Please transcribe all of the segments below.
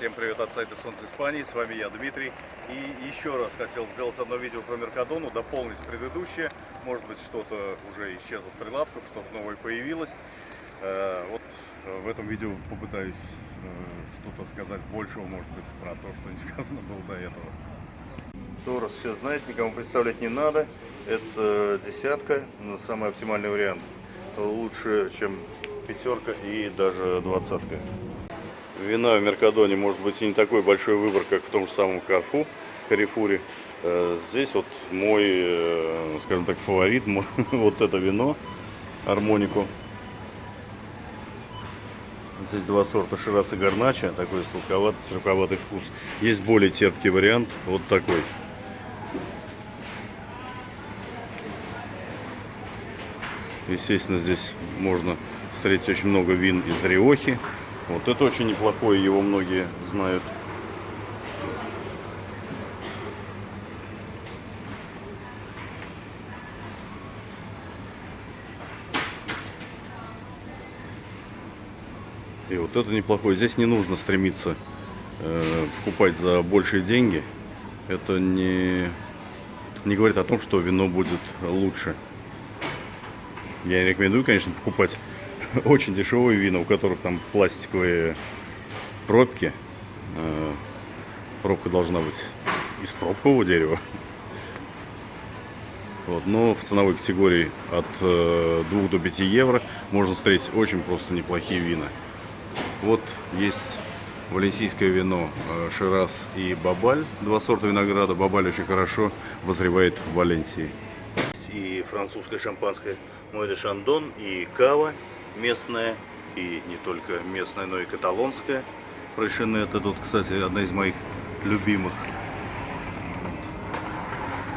Всем привет от сайта Солнце Испании, с вами я, Дмитрий. И еще раз хотел сделать одно видео про Меркадону, дополнить предыдущее. Может быть, что-то уже исчезло с прилавков, что-то новое появилось. Э, Вот э, в этом видео попытаюсь э, что-то сказать большего, может быть, про то, что не сказано было до этого. Торос все знает, никому представлять не надо. Это десятка, но самый оптимальный вариант. Лучше, чем пятерка и даже двадцатка. Вина в Меркадоне может быть и не такой большой выбор, как в том же самом Карфу, Карифуре. Э, Здесь вот мой, э, скажем так, фаворит, вот это вино, Армонику. Здесь два сорта Ширас и Гарнача, такой сладковатый, сладковатый вкус. Есть более терпкий вариант, вот такой. Естественно, здесь можно встретить очень много вин из Риохи. Вот это очень неплохое, его многие знают. И вот это неплохое. Здесь не нужно стремиться э, покупать за большие деньги. Это не, не говорит о том, что вино будет лучше. Я рекомендую, конечно, покупать очень дешевые вина, у которых там пластиковые пробки. Э, Пробка должна быть из пробкового дерева. Вот, но в ценовой категории от э, 2 до 5 евро можно встретить очень просто неплохие вина. Вот есть валенсийское вино э, Шираз и Бабаль. Два сорта винограда. Бабаль очень хорошо возревает в Валенсии. И французское шампанское Море Шандон, и кава местная, и не только местная, но и каталонская. Фрейшене это тут, кстати, одна из моих любимых.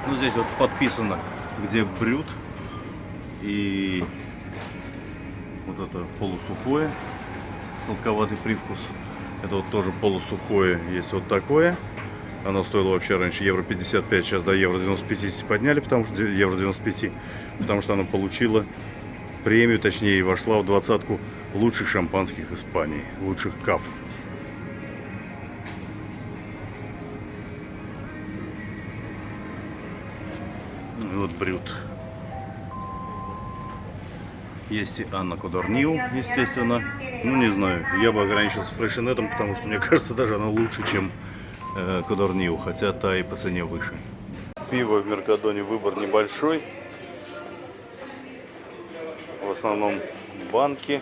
Ну, здесь вот подписано, где брют. И вот это полусухое, сладковатый привкус. Это вот тоже полусухое, есть вот такое. Оно стоило вообще раньше евро 55, сейчас до евро 95 подняли, потому что евро 95, потому что оно получило премию, точнее, вошла в двадцатку лучших шампанских Испании, лучших каф. Ну и вот брют. Есть и Анна Кодорнил, естественно. Ну, не знаю, я бы ограничился фрешенетом, потому что, мне кажется, даже она лучше, чем э, Кодорнил, хотя та и по цене выше. Пиво в Меркадоне выбор небольшой. Основном банки,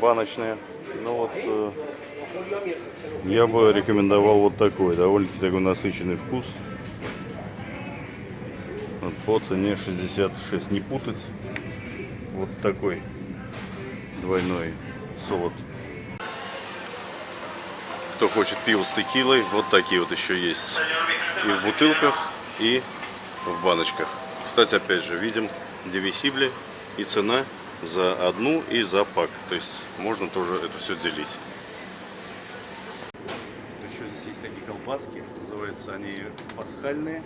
баночные. Ну вот, э, я бы рекомендовал вот такой, довольно-таки такой насыщенный вкус. Вот по цене 66, не путать. Вот такой двойной солод. Кто хочет пиво с текилой, вот такие вот еще есть. И в бутылках, и в баночках. Кстати, опять же, видим девисибли и цена за одну и за пак. То есть можно тоже это все делить. Еще здесь есть такие колбаски, называются они пасхальные.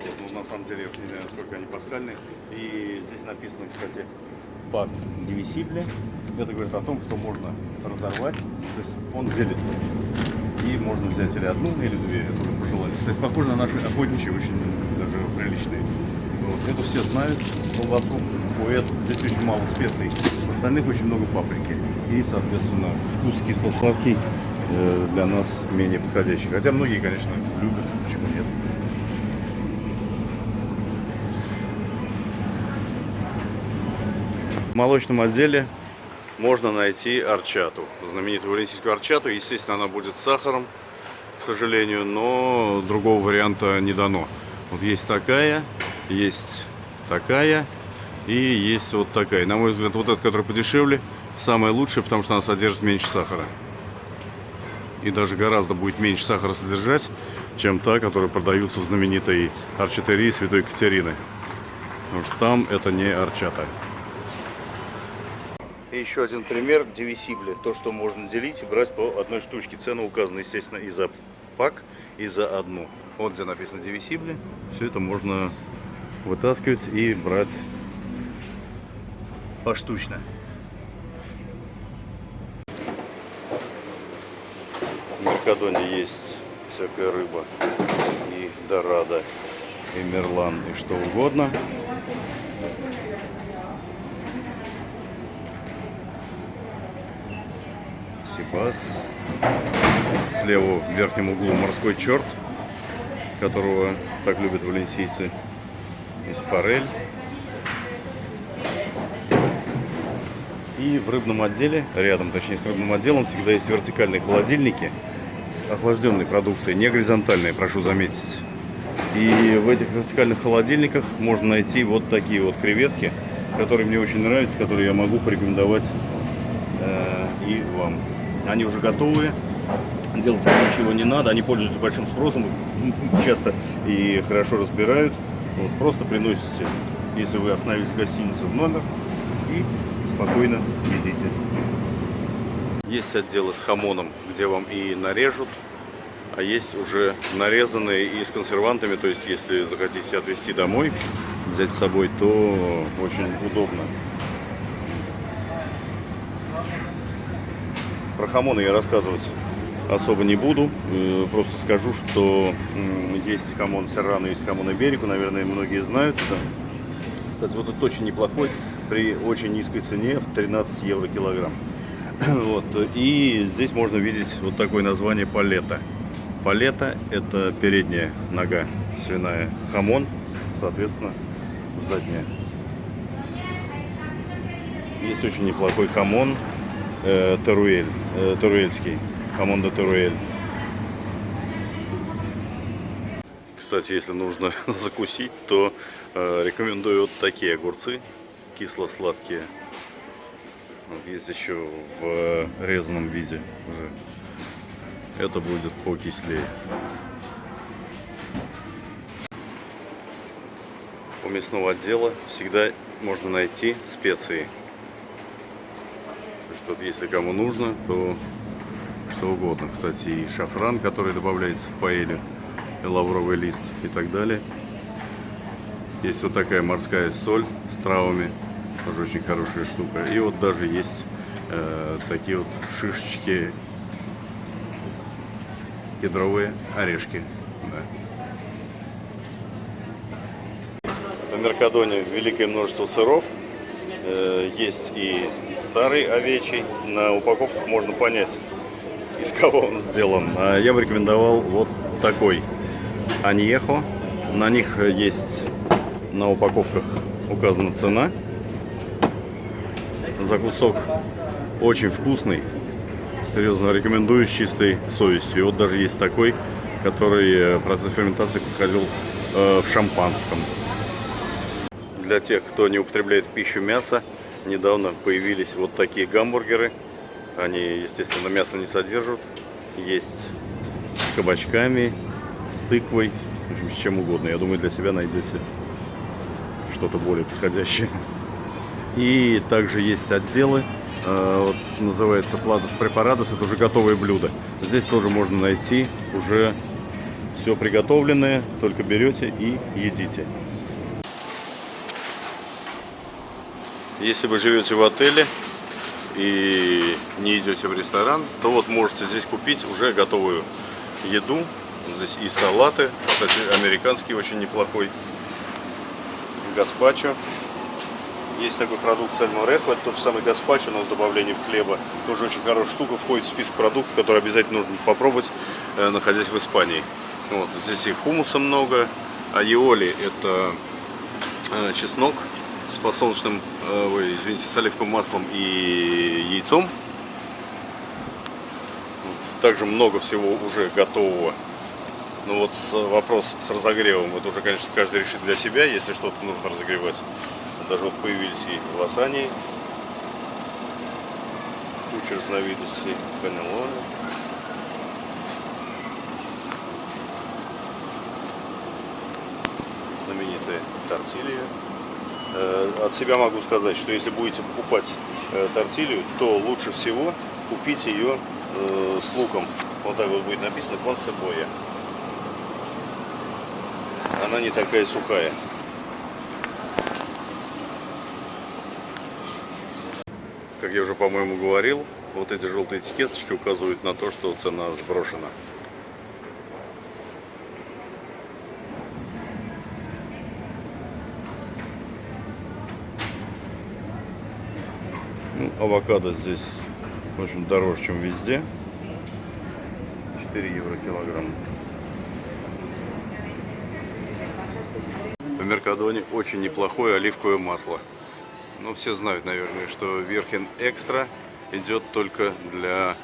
Вот, ну, на самом деле я не знаю, насколько они пасхальные. И здесь написано, кстати, пак девисибли. Это говорит о том, что можно разорвать, то есть он делится. И можно взять или одну, или две, это уже по желанию. Кстати, похоже на наши охотничьи, очень даже приличные. Вот. Это все знают, колбасу, фуэт, здесь очень мало специй, в остальных очень много паприки. И, соответственно, вкус кисло-сладкий э, для нас менее подходящий. Хотя многие, конечно, любят, почему нет. В молочном отделе можно найти арчату, знаменитую валенсийскую арчату. Естественно, она будет с сахаром, к сожалению, но другого варианта не дано. Вот есть такая, есть такая и есть вот такая. На мой взгляд, вот эта, которая подешевле, самая лучшая, потому что она содержит меньше сахара. И даже гораздо будет меньше сахара содержать, чем та, которая продается в знаменитой арчатерии Святой Екатерины. Потому что там это не арчата. И еще один пример девисибли. То, что можно делить и брать по одной штучке. Цена указана, естественно, и за пак, и за одну. Вот где написано девисибли. Все это можно вытаскивать и брать поштучно. В Меркадоне есть всякая рыба. И дорада, и мерлан, и что угодно. Сибас. Слева в верхнем углу морской черт, которого так любят валенсийцы. Форель. И в рыбном отделе, рядом, точнее, с рыбным отделом всегда есть вертикальные холодильники с охлажденной продукцией, не горизонтальные, прошу заметить. И в этих вертикальных холодильниках можно найти вот такие вот креветки, которые мне очень нравятся, которые я могу порекомендовать э, и вам. Они уже готовые, делать ничего не надо, они пользуются большим спросом, часто и хорошо разбирают. Вот, просто приносите, если вы остановились в гостинице, в номер и спокойно едите. Есть отделы с хамоном, где вам и нарежут, а есть уже нарезанные и с консервантами, то есть если захотите отвезти домой, взять с собой, то очень удобно. Про хамоны я рассказывать особо не буду, э, просто скажу, что есть хамон Серрано, есть хамон Иберико, наверное, многие знают это. Кстати, вот это очень неплохой, при очень низкой цене, в 13 евро килограмм. Вот. И здесь можно видеть вот такое название палета. Палета – это передняя нога свиная, хамон, соответственно, задняя. Есть очень неплохой хамон, э, Теруэль, э, теруэльский, jamón de Teruel. Кстати, если нужно закусить, то э, рекомендую вот такие огурцы, кисло-сладкие. Вот есть еще в э, резаном виде. Это будет покислее. У мясного отдела всегда можно найти специи. То есть вот если кому нужно, то что угодно. Кстати, и шафран, который добавляется в паэлю, и лавровый лист и так далее. Есть вот такая морская соль с травами, тоже очень хорошая штука. И вот даже есть э, такие вот шишечки, кедровые орешки. Да. В Меркадоне великое множество сыров. Э, есть и старый овечий. На упаковках можно понять, кого он сделан. А я бы рекомендовал вот такой аньехо. На них есть на упаковках указана цена. За кусок очень вкусный. Серьезно рекомендую с чистой совестью. Вот даже есть такой, который э, процесс ферментации проходил э, в шампанском. Для тех, кто не употребляет в пищу мясо, недавно появились вот такие гамбургеры. Они, естественно, мясо не содержат. Есть с кабачками, с тыквой, с чем угодно. Я думаю, для себя найдете что-то более подходящее. И также есть отделы, э, вот, называется Платус Препаратус, это уже готовые блюда. Здесь тоже можно найти уже все приготовленное, только берете и едите. Если вы живете в отеле и не идете в ресторан, то вот можете здесь купить уже готовую еду. Здесь и салаты, кстати, американский очень неплохой, гаспачо. Есть такой продукт сальморефо, это тот же самый гаспачо, но с добавлением хлеба. Тоже очень хорошая штука, входит в список продуктов, которые обязательно нужно попробовать, э, находясь в Испании. Вот, здесь и хумуса много, айоли это э, чеснок с подсолнечным, ой, извините, с оливковым маслом и яйцом. Также много всего уже готового. Ну вот вопрос с разогревом, это уже, конечно, каждый решит для себя, если что-то нужно разогревать. Даже вот появились и лосани, куча разновидностей канелоны. Знаменитая тортилья. Э, От себя могу сказать, что если будете покупать э, тортилью, то лучше всего купить ее э, с луком. Вот так вот будет написано концебоя. Она не такая сухая. Как я уже, по-моему, говорил, вот эти желтые этикеточки указывают на то, что цена сброшена. Авокадо здесь, в общем, дороже, чем везде. 4 евро килограмм. В Меркадоне очень неплохое оливковое масло. Ну, все знают, наверное, что Верхин Экстра идет только для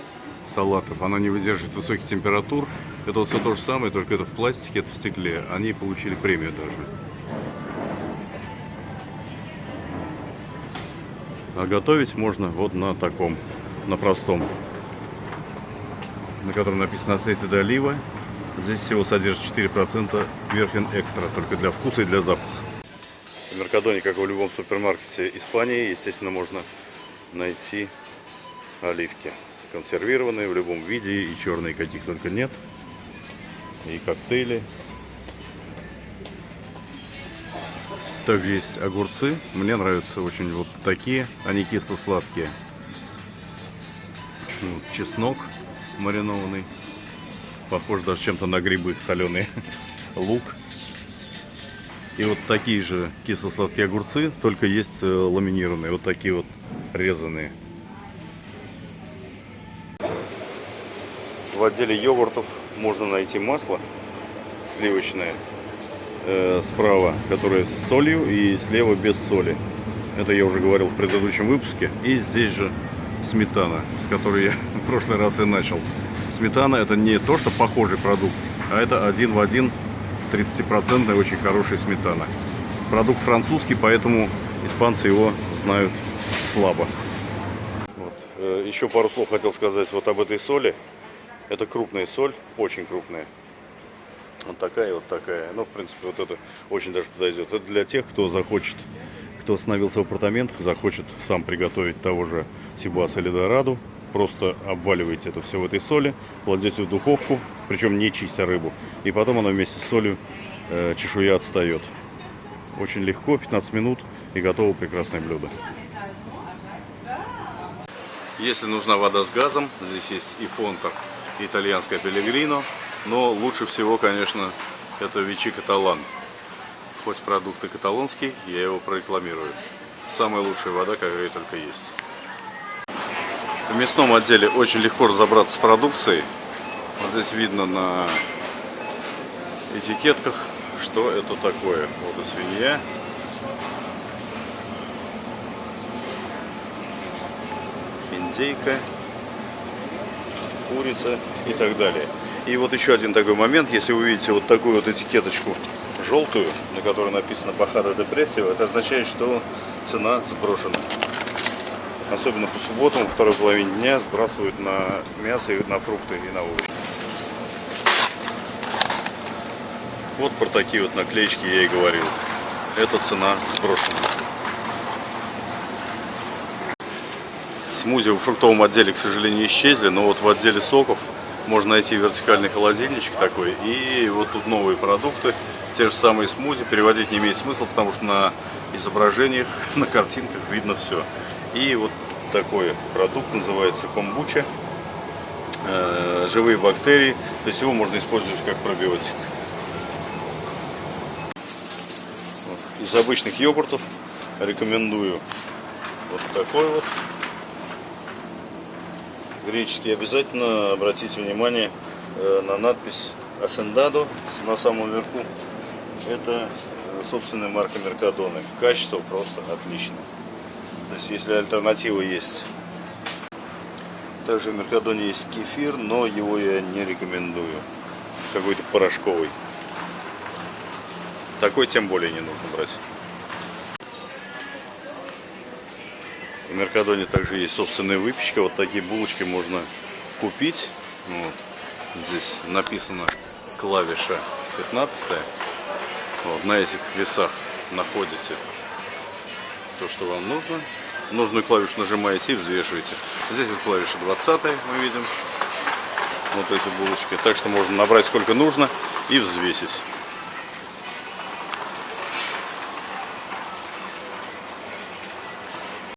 салатов. Оно не выдерживает высоких температур. Это вот все то же самое, только это в пластике, это в стекле. Они получили премию даже. А готовить можно вот на таком, на простом, на котором написано «Aceite de oliva». Здесь всего содержит 4% Верхин Экстра, только для вкуса и для запаха. В Меркадоне, как и в любом супермаркете Испании, естественно, можно найти оливки. Консервированные в любом виде, и черные каких только нет. И коктейли. Также есть огурцы. Мне нравятся очень вот такие. Они кисло-сладкие. Вот, чеснок маринованный. Похож даже чем-то на грибы соленые. Лук. И вот такие же кисло-сладкие огурцы, только есть э, ламинированные. Вот такие вот резаные. В отделе йогуртов можно найти масло сливочное э, справа, которое с солью, и слева без соли. Это я уже говорил в предыдущем выпуске. И здесь же сметана, с которой я в прошлый раз и начал. Сметана это не то, что похожий продукт, а это один в один 30% очень хорошая сметана. Продукт французский, поэтому испанцы его знают слабо. Вот. Э, еще пару слов хотел сказать вот об этой соли. Это крупная соль, очень крупная. Вот такая вот такая. Ну, в принципе, вот это очень даже подойдет. Это для тех, кто захочет, кто остановился в апартаментах, захочет сам приготовить того же Сибаса или Дораду. Просто обваливаете это все в этой соли, кладете в духовку, причем не чистя рыбу. И потом она вместе с солью, э, чешуя отстает. Очень легко, 15 минут и готово прекрасное блюдо. Если нужна вода с газом, здесь есть и фонтер итальянская пелегрино, но лучше всего, конечно, это Вичи Каталан. Хоть продукты каталонские, я его прорекламирую. Самая лучшая вода, какая только есть. В мясном отделе очень легко разобраться с продукцией. Вот здесь видно на этикетках, что это такое. Вот и свинья. Индейка курица и так далее. И вот еще один такой момент, если вы видите вот такую вот этикеточку желтую, на которой написано Бахада Депрессио, это означает, что цена сброшена. Особенно по субботам, во второй половине дня сбрасывают на мясо, и на фрукты и на овощи. Вот про такие вот наклеечки я и говорил. Эта цена сброшена. Смузи в фруктовом отделе, к сожалению, исчезли, но вот в отделе соков можно найти вертикальный холодильничек такой. И вот тут новые продукты, те же самые смузи. Переводить не имеет смысла, потому что на изображениях, на картинках видно все. И вот такой продукт называется комбуча. Э, живые бактерии, то есть его можно использовать как пробиотик. Из обычных йогуртов рекомендую вот такой вот греческий, обязательно обратите внимание э, на надпись Асендадо на самом верху. Это э, собственная марка Меркадоны. Качество просто отличное. То есть, если альтернатива есть. Также в Меркадоне есть кефир, но его я не рекомендую. Какой-то порошковый. Такой тем более не нужно брать. Меркадоне также есть собственная выпечка. Вот такие булочки можно купить. Вот. Здесь написано клавиша 15. Вот. На этих весах находите то, что вам нужно. Нужную клавишу нажимаете и взвешиваете. Здесь вот клавиша 20 мы видим. Вот эти булочки. Так что можно набрать сколько нужно и взвесить.